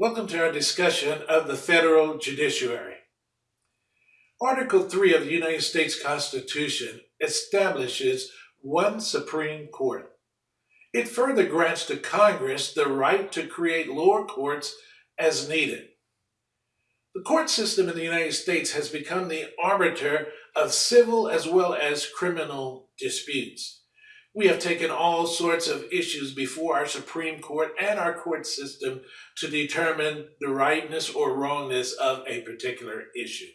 Welcome to our discussion of the federal judiciary. Article 3 of the United States Constitution establishes one Supreme Court. It further grants to Congress the right to create lower courts as needed. The court system in the United States has become the arbiter of civil as well as criminal disputes. We have taken all sorts of issues before our Supreme Court and our court system to determine the rightness or wrongness of a particular issue.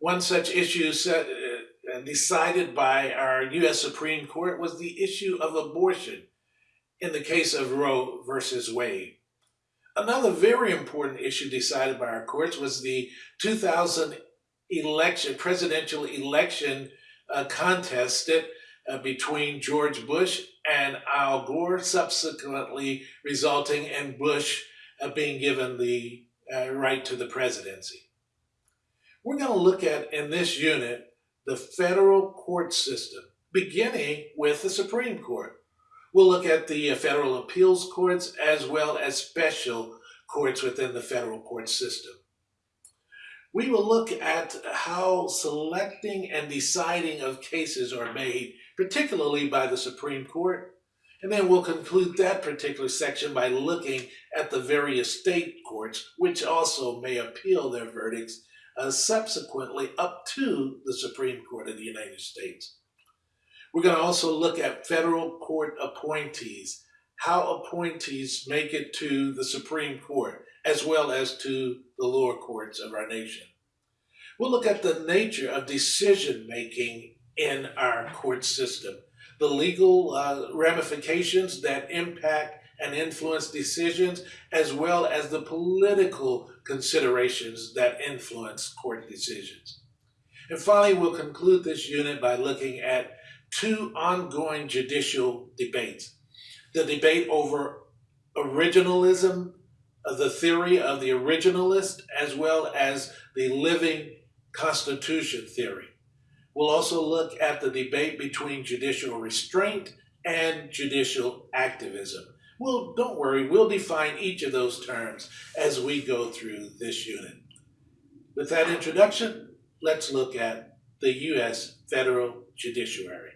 One such issue set, uh, decided by our U.S. Supreme Court was the issue of abortion in the case of Roe versus Wade. Another very important issue decided by our courts was the 2000 election, presidential election uh, contest that uh, between George Bush and Al Gore, subsequently resulting in Bush uh, being given the uh, right to the presidency. We're going to look at, in this unit, the federal court system, beginning with the Supreme Court. We'll look at the uh, federal appeals courts as well as special courts within the federal court system. We will look at how selecting and deciding of cases are made particularly by the Supreme Court. And then we'll conclude that particular section by looking at the various state courts, which also may appeal their verdicts uh, subsequently up to the Supreme Court of the United States. We're going to also look at federal court appointees, how appointees make it to the Supreme Court, as well as to the lower courts of our nation. We'll look at the nature of decision making in our court system. The legal uh, ramifications that impact and influence decisions, as well as the political considerations that influence court decisions. And finally, we'll conclude this unit by looking at two ongoing judicial debates. The debate over originalism, the theory of the originalist, as well as the living constitution theory. We'll also look at the debate between judicial restraint and judicial activism. Well, don't worry, we'll define each of those terms as we go through this unit. With that introduction, let's look at the U.S. federal judiciary.